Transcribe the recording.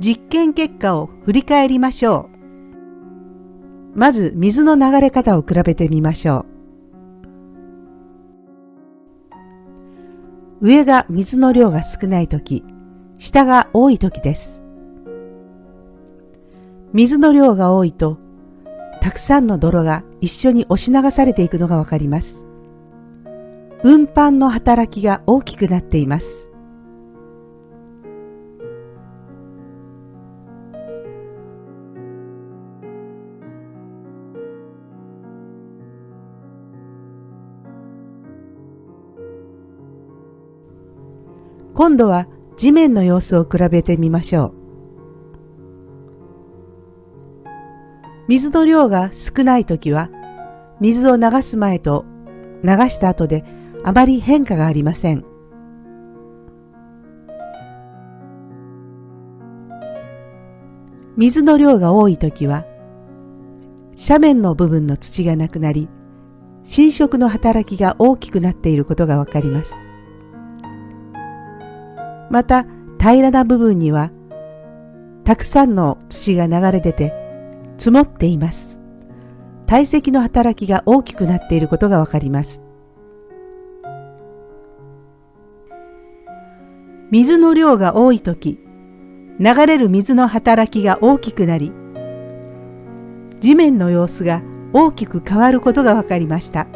実験結果を振り返りましょう。まず水の流れ方を比べてみましょう。上が水の量が少ないとき、下が多いときです。水の量が多いと、たくさんの泥が一緒に押し流されていくのがわかります。運搬の働きが大きくなっています。今度は地面の様子を比べてみましょう。水の量が少ないときは、水を流す前と流した後であまり変化がありません。水の量が多いときは、斜面の部分の土がなくなり、浸食の働きが大きくなっていることがわかります。また平らな部分にはたくさんの土が流れ出て積もっています。堆積の働きが大きくなっていることがわかります。水の量が多いとき、流れる水の働きが大きくなり、地面の様子が大きく変わることがわかりました。